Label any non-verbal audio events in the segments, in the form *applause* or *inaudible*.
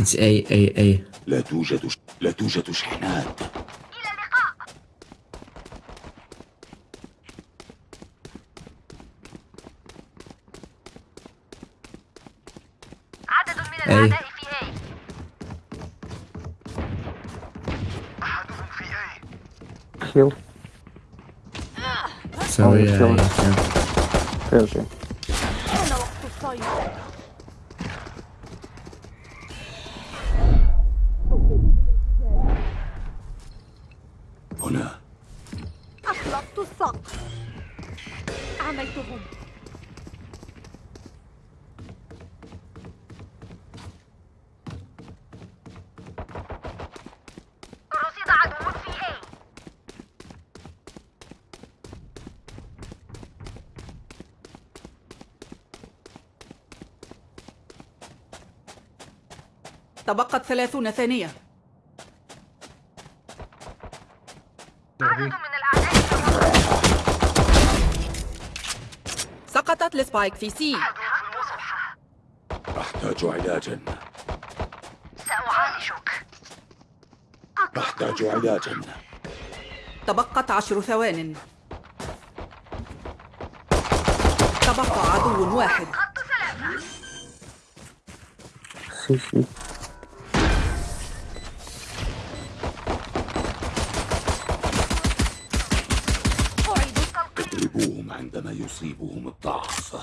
It's A A A. لا توجد. لا توجد شحنات. إلى اللقاء. عدد من الأعداء في A. أحدهم في أي كيل so Oh, yeah, sure. تبقت ثلاثون ثانية. عدد من الأعداء. سقطت ال Spike في C. أحتاج علاجا سأعالجك. أحتاج علاجا تبقت عشر ثوان. تبقى عدو واحد. يصيبهم الضعف.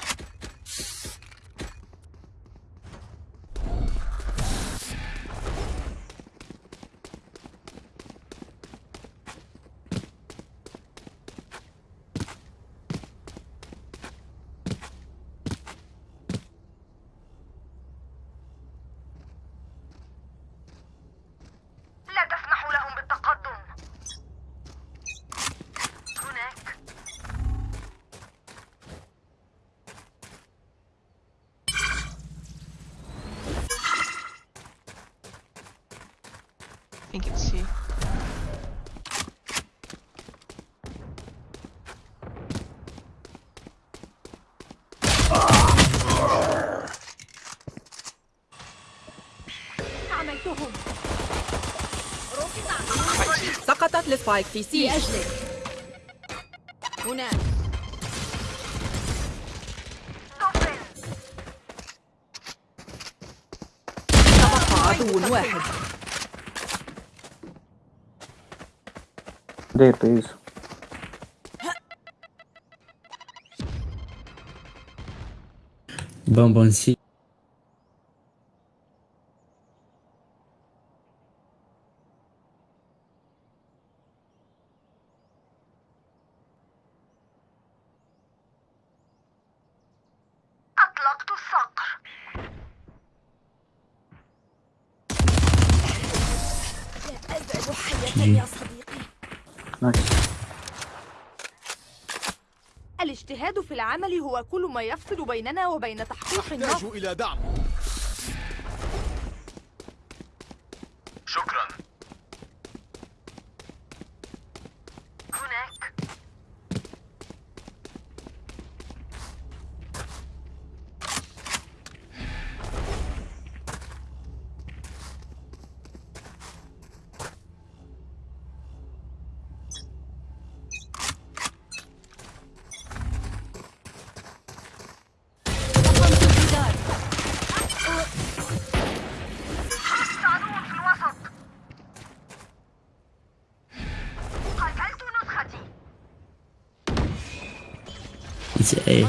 السبايك في سي لأجلك. هناك. تبقى عدو واحد. دير بليز Bonbon C أطلقت الصقر لا أزال حية يا صديقي نايس الاجتهاد في العمل هو كل ما يفصل بيننا وبين تحقيق النصر إلى دعم شكرا هناك عدو في الوسط قتلت نسختي إيه.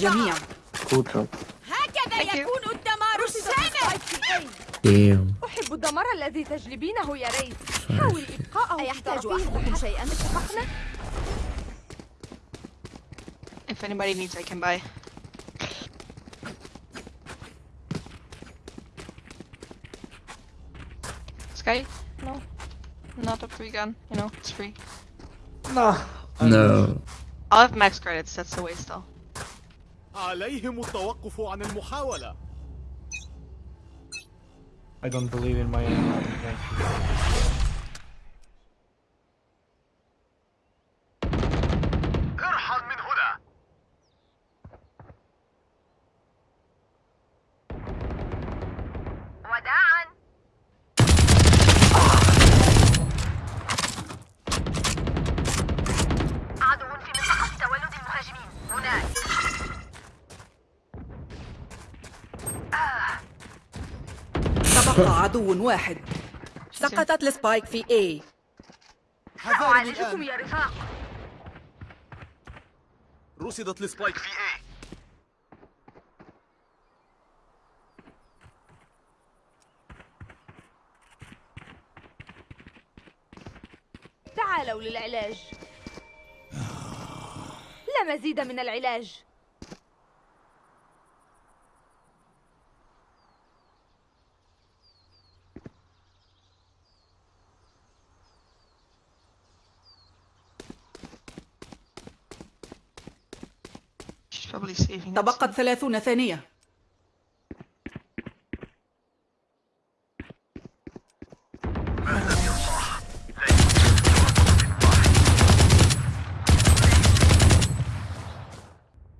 قتل الجميع جود جوب هكذا Thank you. يكون الدمار الشامل Damn أحب الدمار الذي تجلبينه يا ريت حاول إبقاءه أيحتاج أحدكم شيئا اتفقنا؟ If If anybody needs, I can buy. Sky? No. Not a free gun. You know, it's free. No. No. I'll have max credits, that's the waste though. عليهم التوقف عن المحاولة. I don't believe in my own من هنا وداعا عدو في منطقة تولد المهاجمين هناك تبقى عدو واحد. سقطت ال Spike في A. حذاري أعالجكم الآن. يا رفاق. رصدت ال Spike في A. تعالوا للعلاج. لا مزيد من العلاج. تبقت ثلاثون ثانية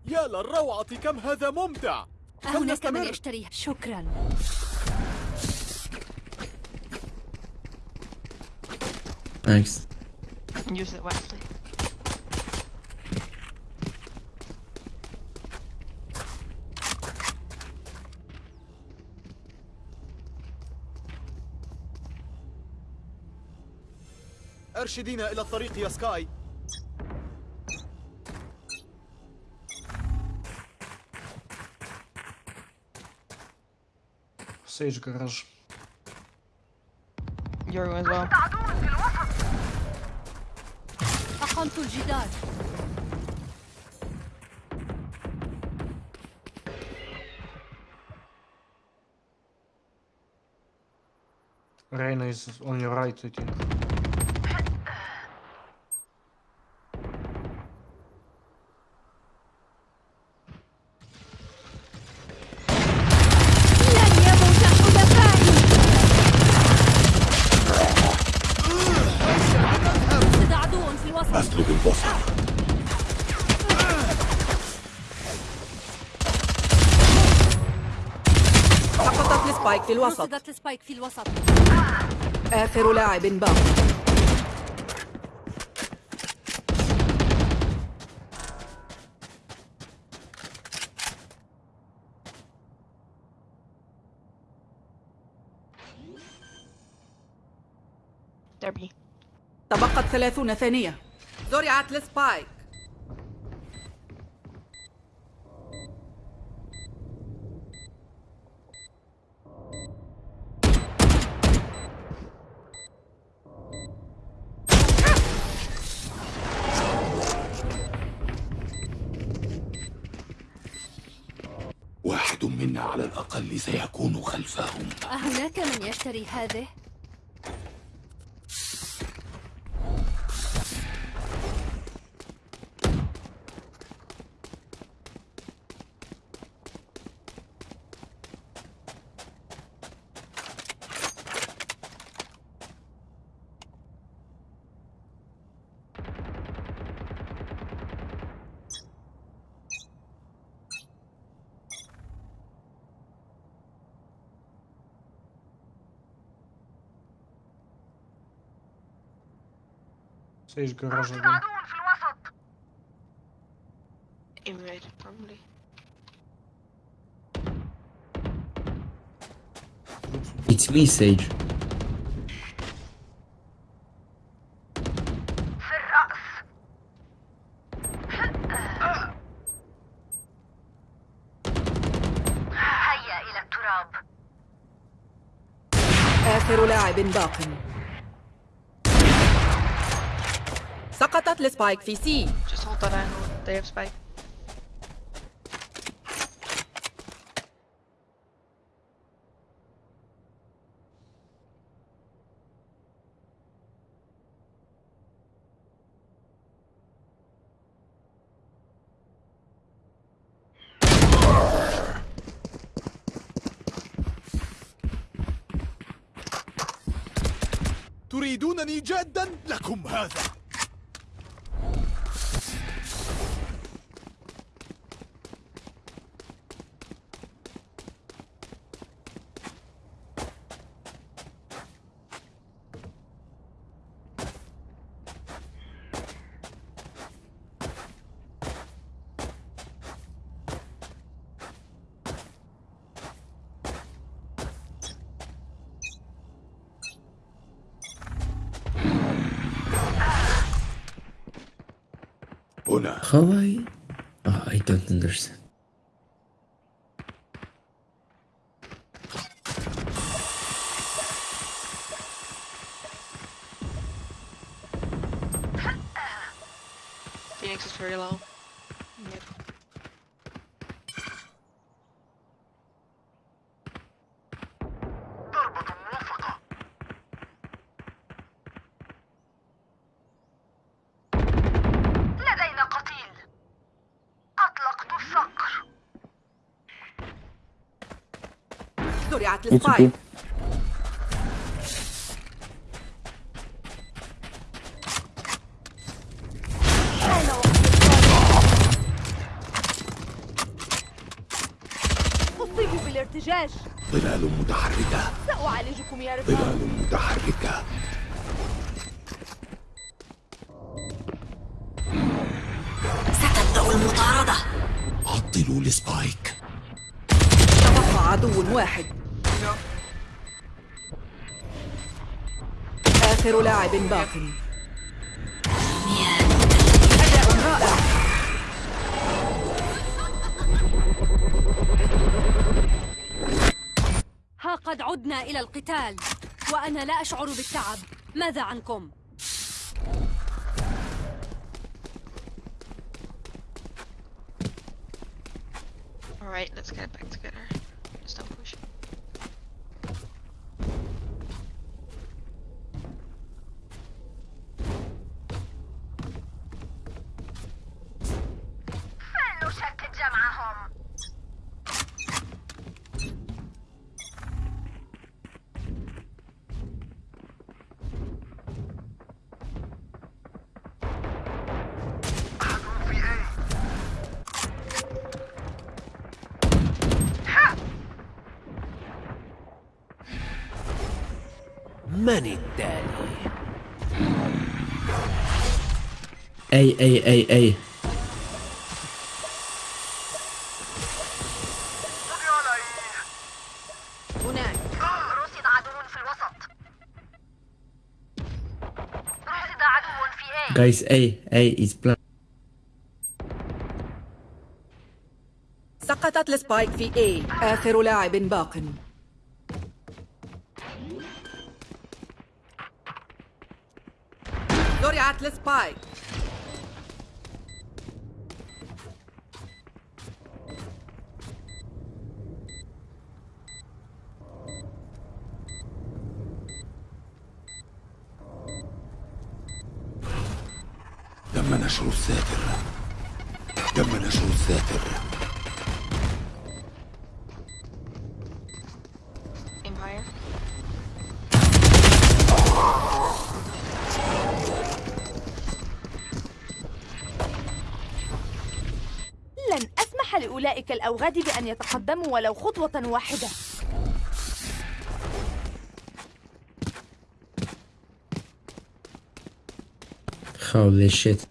يا للروعة كم هذا ممتع هناك من. يشتريها شكرا Thanks. Use it wisely. أرشدينا إلى الطريق يا سكاي Sage garage. Euro as well. عدو في الوسط أقمت الجدار Reina is on your right, I think. ال Spike في الوسط. رصدت ال Spike في الوسط. آخر لاعب باق. تبقت ثلاثون ثانية. زرعت ال Spike. الأقل سيكون خلفهم أهناك من يشتري هذه؟ Sage garage رصد again. عدو في الوسط probably. It's me, Sage. في الرأس هيا إلى التراب آخر لاعب باق لسبايك في سي تريدونني جادا لكم هذا. هنا How I? Oh, I don't understand. It's okay. بالارتجاج. ظلال متحركة. سأعالجكم يا رفاق ظلال متحركة. ستبدأ المطاردة. عطلوا السبايك تبقى عدو واحد. آخر لاعب باق أداء رائع ها قد عدنا إلى القتال وأنا لا أشعر بالتعب ماذا عنكم؟ رصد عدو في A. Guys, A A is plan. سقطت ال Spike في A. آخر لاعب باق. زرعت ال Spike لأولئك الأوغاد بأن يتقدموا ولو خطوة واحدة Holy shit.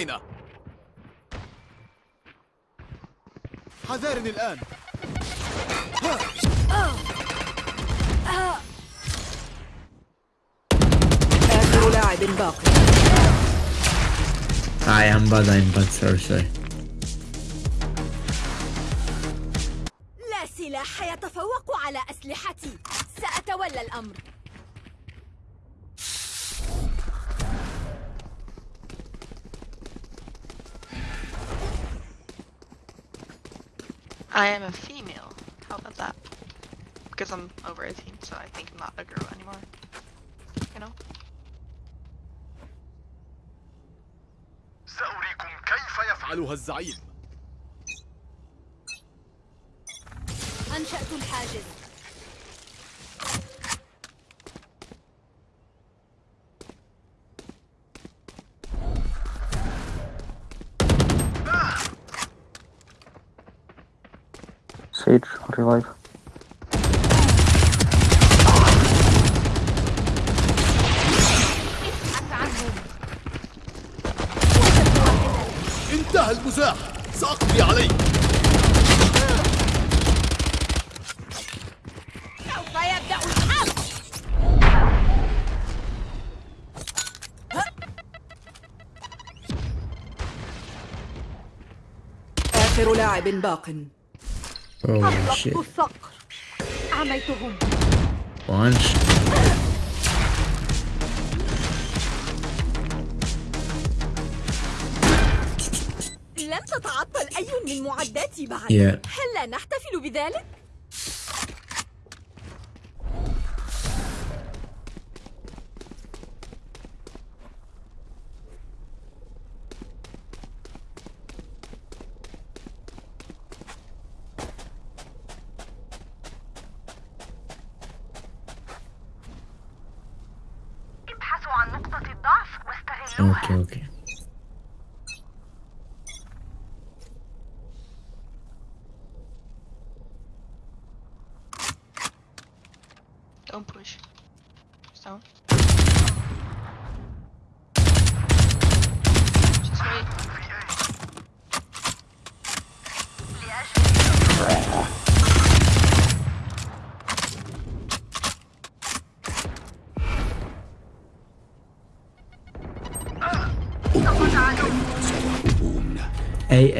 رينا حذارني الآن. آخر لاعب باقي. I am bad, I'm bad, sorry, sorry. Because I'm over 18, so I think I'm not a girl anymore. You know? سأريكم كيف يفعلها الزعيم أنشأت الحاجز Sage, revive. لاعب باق Oh shit. عميتهم لم تتعطل أي من معداتي بعد Yeah. هل لا نحتفل بذلك؟ オッケーオッケー。A,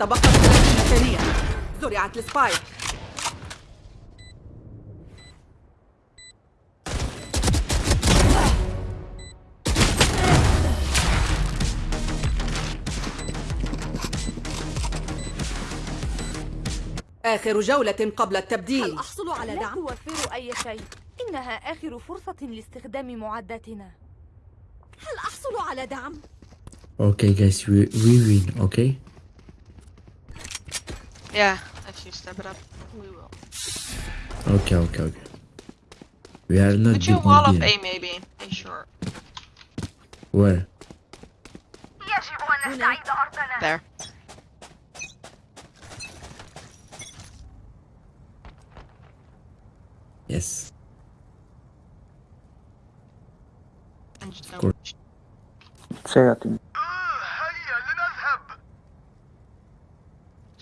30 ثانية زرعت السبايك آخر جولة قبل هل التبديل أحصل على لا دعم؟ توفر أي شيء إنها آخر فرصة لاستخدام معداتنا هل أحصل على دعم؟ Okay, guys, we, we win, okay? Yeah, if you step it up, we will. Okay, okay, okay. We are not. Could you wall up A maybe. A short. Where? There. Yes. Of course. Say that to me.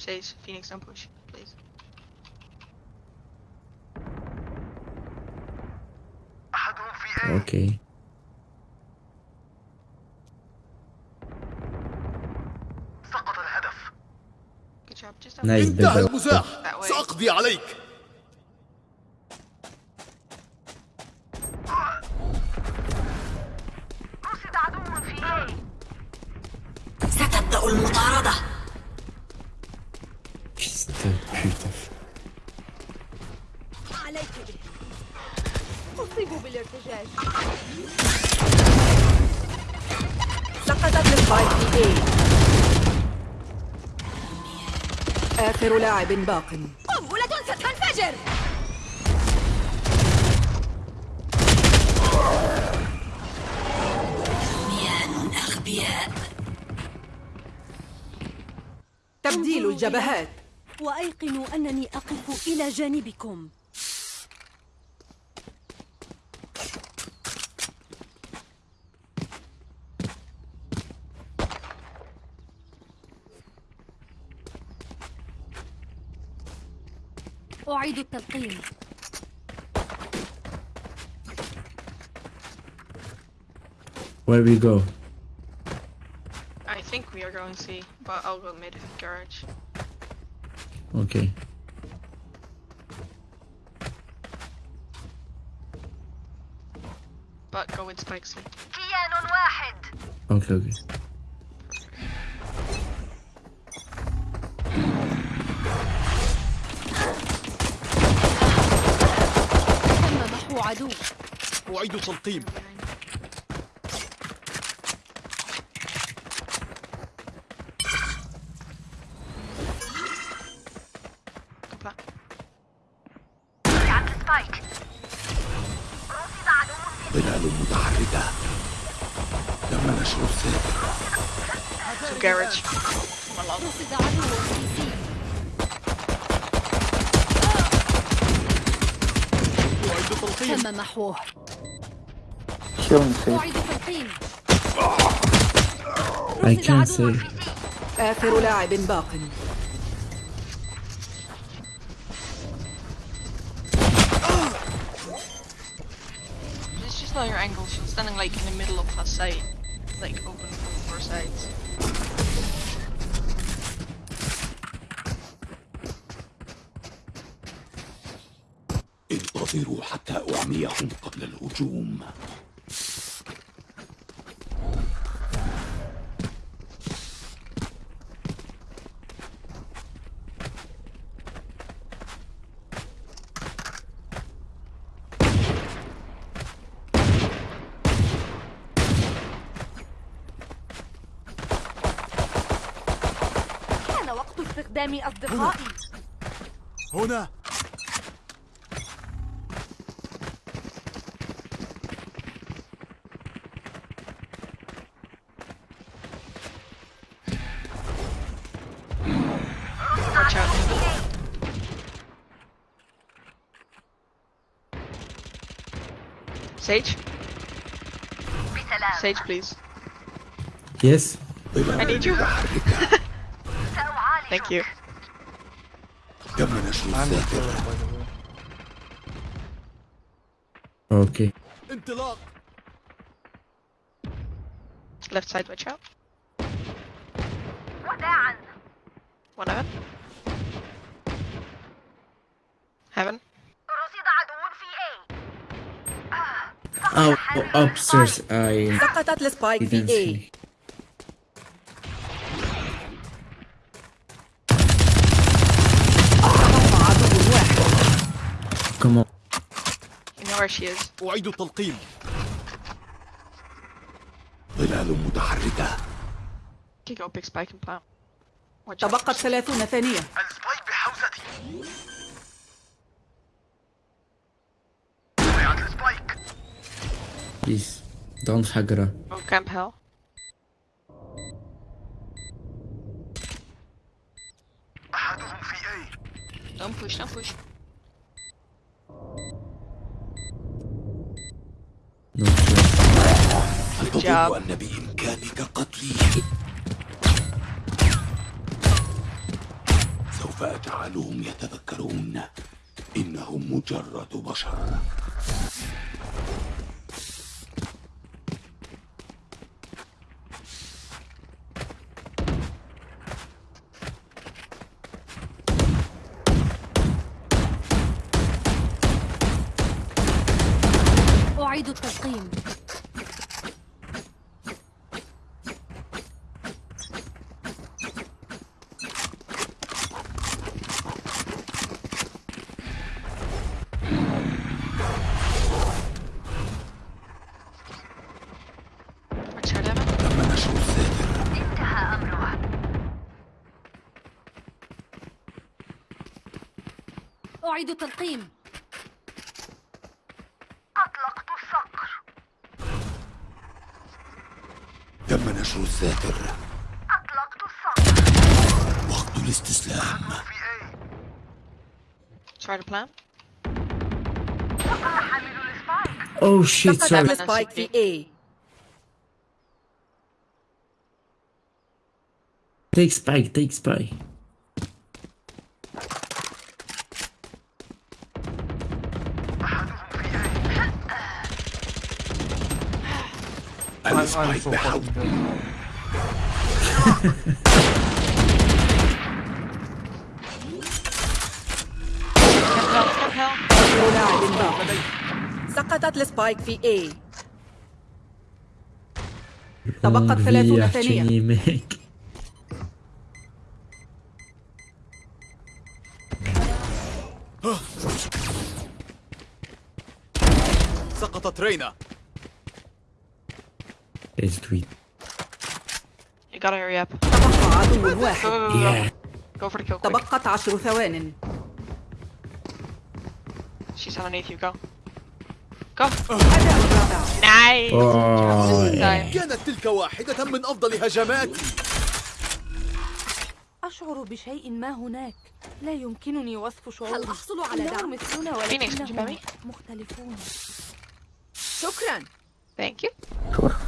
Chase, Phoenix, don't push, please. Okay. سقط الهدف Good job. Just. Nice, انتهى. المزاح. سأقضي عليك آخر لاعب باق. قنبلة ستنفجر تبديل الجبهات. وأيقنوا أنني أقف إلى جانبكم. أعيد التلقين Where we go? I think we are going C, but I'll go mid garage. Okay. But go with spike C. كيان واحد Okay, okay. محو عدو أعيد تلقيم. تم محوه Killing safe. أعيد التلقين I can't say. آخر لاعب باق It's just not your angle. She's standing like in the middle of her site, حتى أعميهم قبل الهجوم. كان وقت استخدام أصدقائي. هنا. Sage? Sage, please. Yes? I need you. *laughs* Thank you. Okay. Left side, watch out. Upstairs. I سقطت ال Spike didn't في A Come on. You know where she is. أعيد تلقيم ظلال متحركة go big spike and plant. تبقت ثلاثون ثانية ال Spike بحوزتي وقعت السبايك Please. Don't hagra. Oh, camp hell. أحدهم في A Don't push, don't push. No sure. job. أن بإمكانك قتلي سوف أجعلهم يتذكرون إنهم مجرد بشر أعيد تلقيم أطلقت الصقر تم نشر الساتر أطلقت الصقر وقت الاستسلام في A Try to plant. وقع حامل السبايك Oh shit, سقطت sorry. السبايك في A Take spike, take spike. Help, لاعب باق سقطت السبايك في A. تبقت Longue 30 vie, ثانية. سقطت رينا. Let's do it. You gotta hurry up. تبقى عدو Go, واحد. Yeah. For the kill quick. تبقت عشر ثوان She's underneath you. Go. Go. Nice. Oh. كانت تلك واحدة من أفضل هجماتي أشعر بشيء ما هناك لا يمكنني وصف شعوري هل أحصل على دعم؟ مثلنا ولكنهم? مختلفون شكرا Thank you.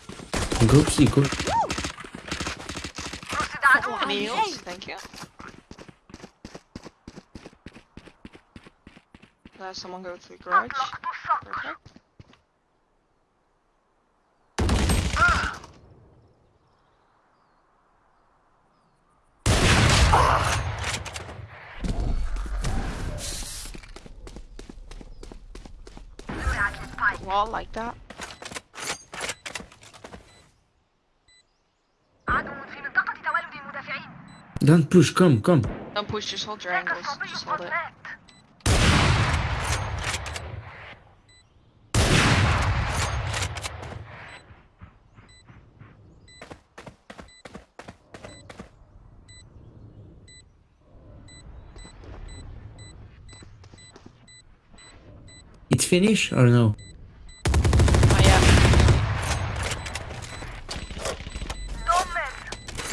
Group C, group. Meals, thank you. Let someone go to the garage. Perfect. Wall like that. Don't push, come, come. Don't push, just hold your angles. Just hold it. It's finished or no? Oh,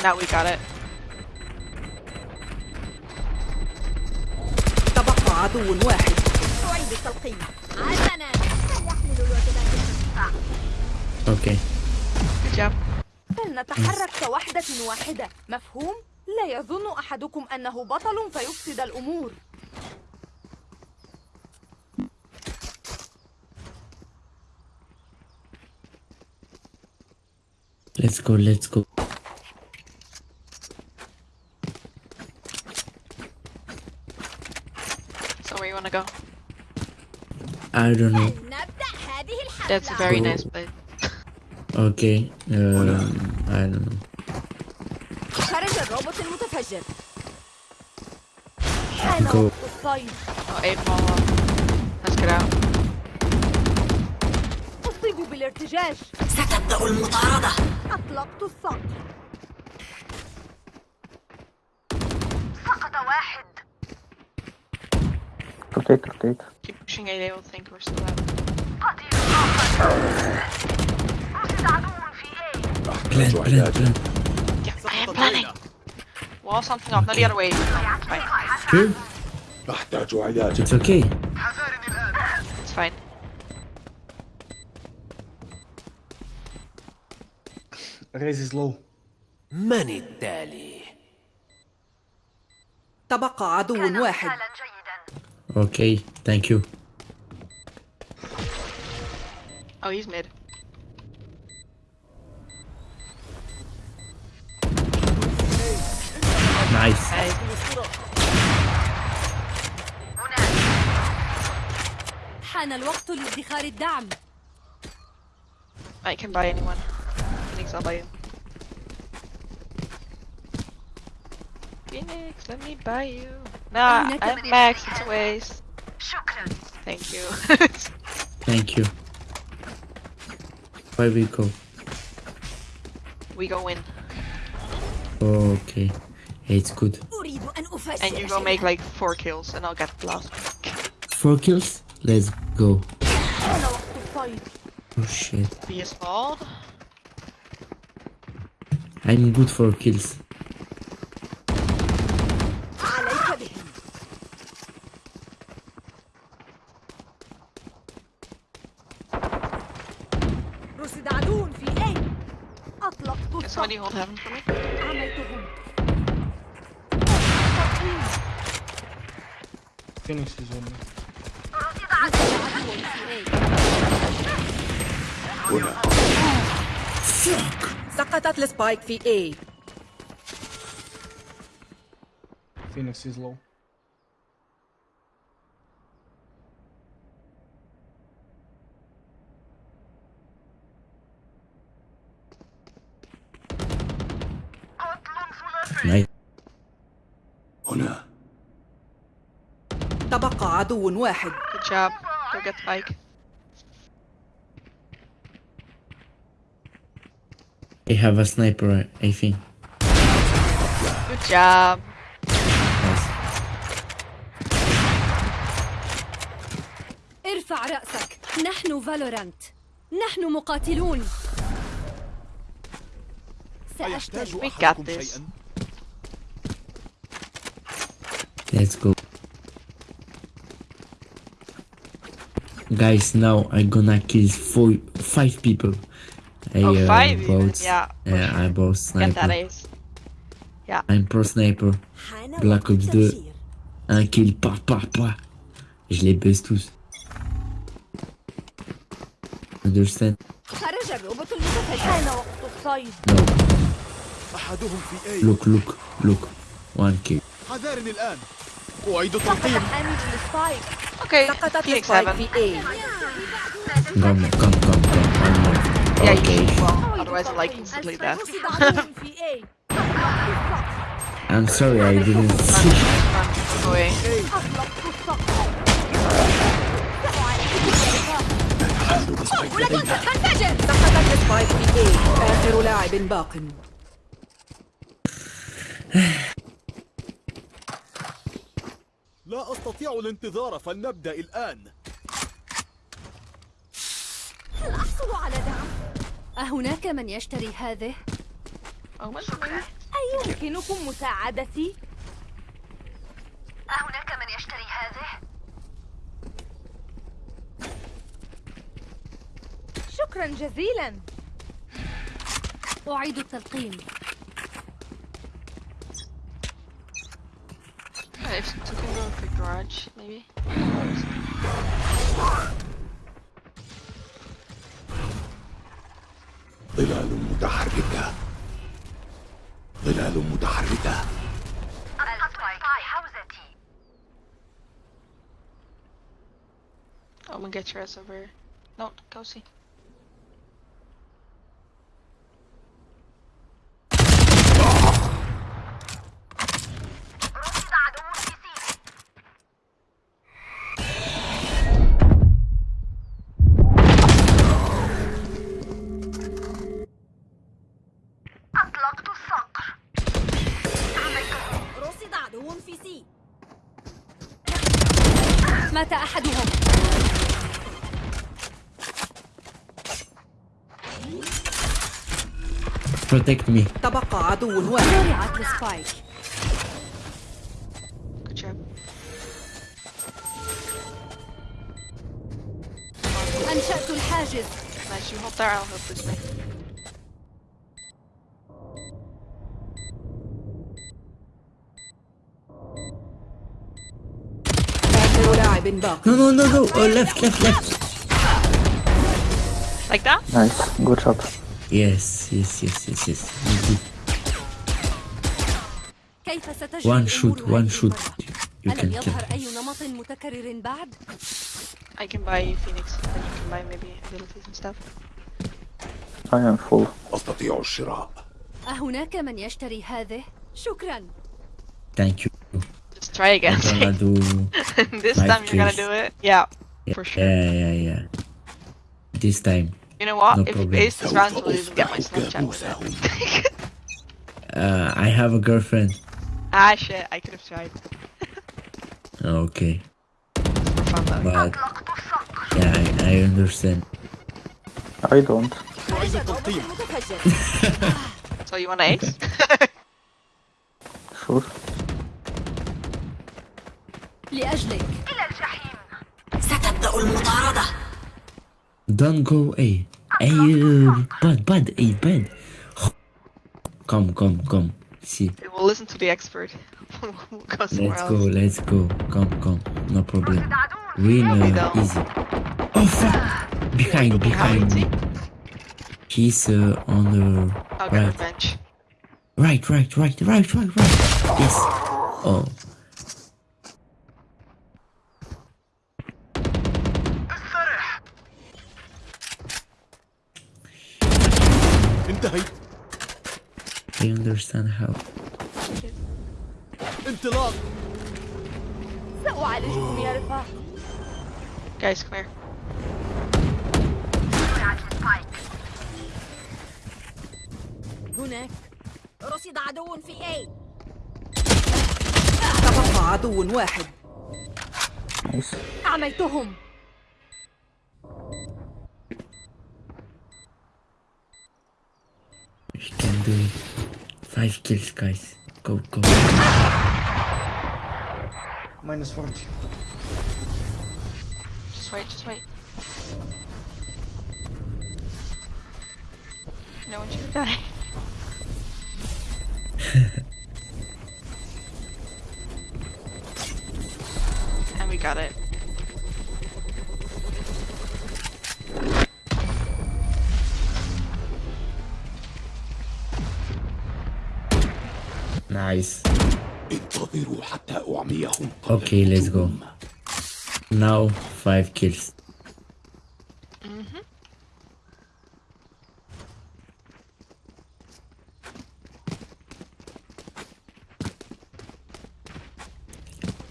now we got it. عدو واحد أعيد التلقيم حسنا سيحمل الوجبات الخفيفة Okay. Good job. فلنتحرك كوحدة واحدة مفهوم؟ لا يظن أحدكم أنه بطل فيفسد الأمور Let's go, let's go. I don't know. نبدأ هذه الحفلة That's a very Go. nice play. Okay. Um, I don't know. خرج الروبوت المتفجر حان Go. وقت الصيد Oh, eight ball. Let's get out. أصيب بالارتجاج ستبدأ المطاردة أطلقت الصقر سقط واحد Rotate, rotate. Keep pushing A, they will think we're still out. قتيل آخر رصد عدو في A Plant, plant, plant. Yeah, I am planning. Wall something off, not the other way. Fine. Sure? أحتاج علاجا It's okay. حذارني الآن It's fine. Raise is low. من التالي تبقى عدو واحد مثالا جيدا Okay, thank you. Oh, he's mid. Nice. Hey, هناك حان الوقت لادخار الدعم I can buy anyone. Phoenix, I'll buy you. Phoenix, let me buy you. Nah, هناك I'm من max, it's a waste. شكرا Thank you. *laughs* Thank you. Where we go? We go in. Okay. It's good. And you go make like four kills and I'll get last. Four kills? Let's go. Oh shit. Be. I'm good for kills. Is on me. رصد عدو سقطت السبايك في A Phoenix is low. Nice. هنا تبقى عدو واحد Good job. Go get Spike. I have a sniper, I think. Good job. Nice. ارفع رأسك نحن فالورانت نحن مقاتلون We got أحدكم. شيئا Let's go. Guys, now I'm gonna kill four, five people. I, oh, uh, five? Both, yeah. Uh, sure. I both sniper. Yeah. I'm pro sniper. Black Ops 2. Un kill, pa, pa, pa. Je les baisse tous. Understand? No. Look, look, look. One kill. حذارني الآن أعيد سقطت السبايك. في A Come, come, come, come. Yeah, Okay. Well, otherwise I'm like instantly sorry, I didn't see. Away. أطلقت الصقر سقطت السبايك في A آخر لاعب باق لا أستطيع الانتظار فلنبدأ الآن هل أحصل على دعم؟ أهناك من يشتري هذه؟ أيمكنكم مساعدتي؟ أهناك من يشتري هذه؟ شكرا جزيلا أعيد التلقيم Uh, if you can go for garage, maybe. ظلال متحركة ظلال متحركة السبايك حوزتي I'm gonna get your ass over here. No, go see. Protect me. تبقى عدو واحد زرعت السبايك Good job. أنشأت الحاجز Nice, you hold there, I'll help this way. لاعب باق No, no, no, no. Oh, left, left, left. Like that? Nice. Good shot. Yes, yes, yes, yes, yes. Good. كيف ستجري One shoot, الأمور one هذه shoot. المرة؟ You ألم can kill. يظهر أي نمط متكرر بعد؟ I can buy Phoenix, then you can buy maybe abilities and stuff. I am full. أستطيع الشراء أهناك من يشتري هذه؟ شكرا Thank you. Just try again. *laughs* I'm gonna do. this five time you're gonna kills. do it. Yeah, for sure. Yeah, yeah, yeah. This time. You know what? No if problem. Ace this round, سوف we'll even get my أفتح Snapchat with كابوسهم it. *laughs* Uh, I have a girlfriend. ah, shit. I could have tried. Okay. For fun though. But. Yeah, I, I understand. I don't. أعيد التلقيم متفجر So you want Ace? *laughs* Sure. لأجلك ستبدأ المطاردة don't go A. A, uh, bad, bad, A, bad. Come, come, come. See. we'll listen to the expert. *laughs* we'll go Let's else. go, let's go. Come, come. No problem. Win uh, easy. Oh fuck! Behind, behind me. He's uh, on the right. revenge. Right, right, right, right, right, right. Yes. Oh. انتهيت I understand how. انطلاق سأعالجكم يا رفاق Guys, come here. هناك رصد عدو في A تبقى عدو واحد Nice. doing five kills, guys. Go, go. Minus 40. Just wait, just wait. No one should die. *laughs* and we got it. Nice. Okay, let's go. Now five kills. Mm-hmm.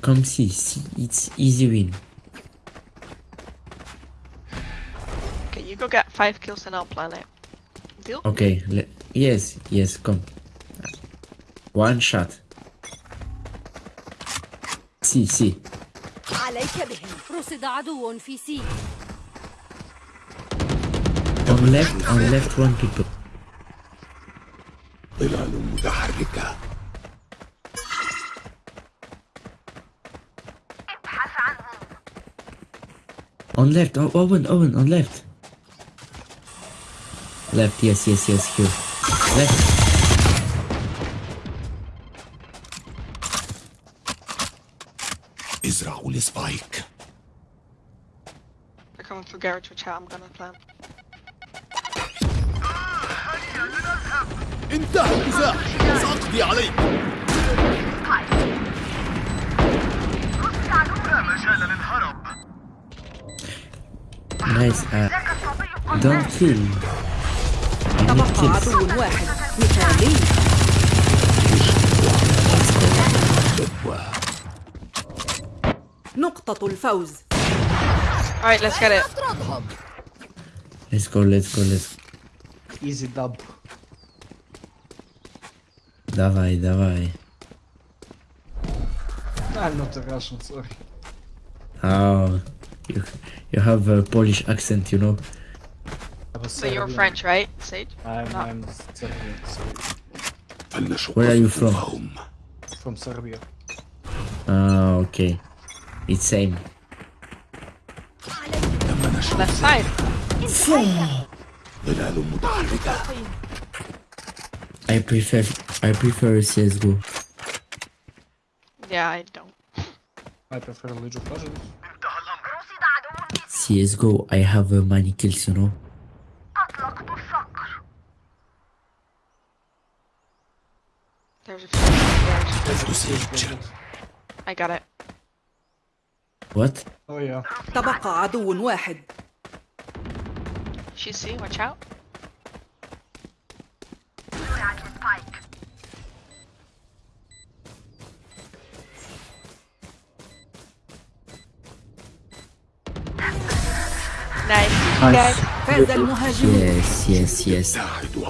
Come see, see, it's easy win. Okay, you go get five kills and I'll plan it. Deal? Okay, yes, yes, come. One shot. See, see. عليك بهم رصد عدو في سي On left, on left, one people. ظلال متحركة On left, oh, Owen, Owen, on left. Left, yes, yes, yes, here. Left. chat, I'm gonna plan. انتهى الجزاء سأقضي عليك. نايس آه دون كيل تبقى عدو واحد مثالي. نقطة الفوز. Alright, let's get it. hub. Let's go, let's go, let's go. Easy dub. Давай, давай. I'm not a Russian, sorry. Oh, you, you have a Polish accent, you know. So you're French, right, Sage? I'm, no. I'm Serbian, sorry. Where are you from? From Serbia. Ah, okay. It's same left side. I prefer I prefer CSGO. Yeah, I don't. I prefer League of Legends. CSGO, I have uh, many kills, you know. There's a few I got it. What? Oh yeah. تبقى عدو واحد She's C, watch out. Nice. Nice. Guys. فاز المهاجمون Yes, yes, yes.